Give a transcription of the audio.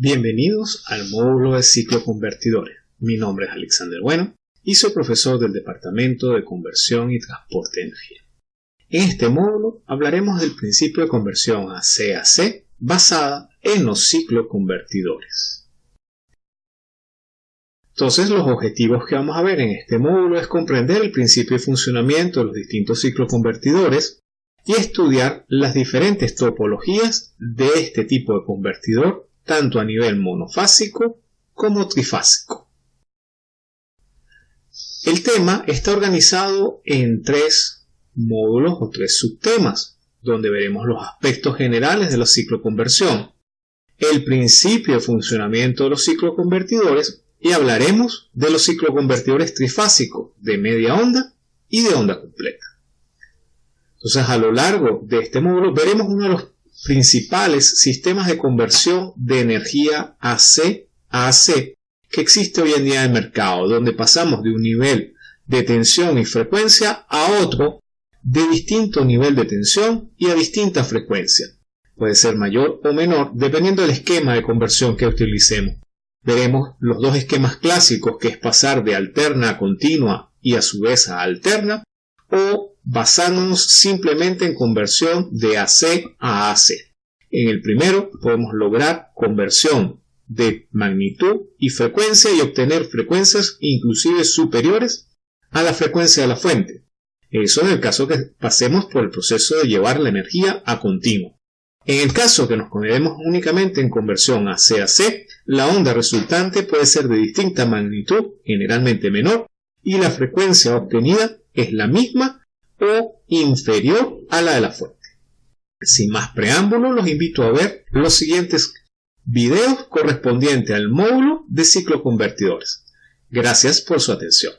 Bienvenidos al módulo de ciclo convertidores. Mi nombre es Alexander Bueno y soy profesor del Departamento de Conversión y Transporte de Energía. En este módulo hablaremos del principio de conversión a CAC basada en los cicloconvertidores. Entonces los objetivos que vamos a ver en este módulo es comprender el principio de funcionamiento de los distintos cicloconvertidores y estudiar las diferentes topologías de este tipo de convertidor tanto a nivel monofásico como trifásico. El tema está organizado en tres módulos o tres subtemas, donde veremos los aspectos generales de la cicloconversión, el principio de funcionamiento de los cicloconvertidores y hablaremos de los cicloconvertidores trifásicos de media onda y de onda completa. Entonces, a lo largo de este módulo veremos uno de los principales sistemas de conversión de energía AC a AC que existe hoy en día en el mercado, donde pasamos de un nivel de tensión y frecuencia a otro de distinto nivel de tensión y a distinta frecuencia. Puede ser mayor o menor dependiendo del esquema de conversión que utilicemos. Veremos los dos esquemas clásicos que es pasar de alterna a continua y a su vez a alterna o basándonos simplemente en conversión de AC a AC. En el primero podemos lograr conversión de magnitud y frecuencia y obtener frecuencias inclusive superiores a la frecuencia de la fuente. Eso en el caso que pasemos por el proceso de llevar la energía a continuo. En el caso que nos quedemos únicamente en conversión a CAC, la onda resultante puede ser de distinta magnitud, generalmente menor, y la frecuencia obtenida es la misma o inferior a la de la fuente. Sin más preámbulos, los invito a ver los siguientes videos correspondientes al módulo de cicloconvertidores. Gracias por su atención.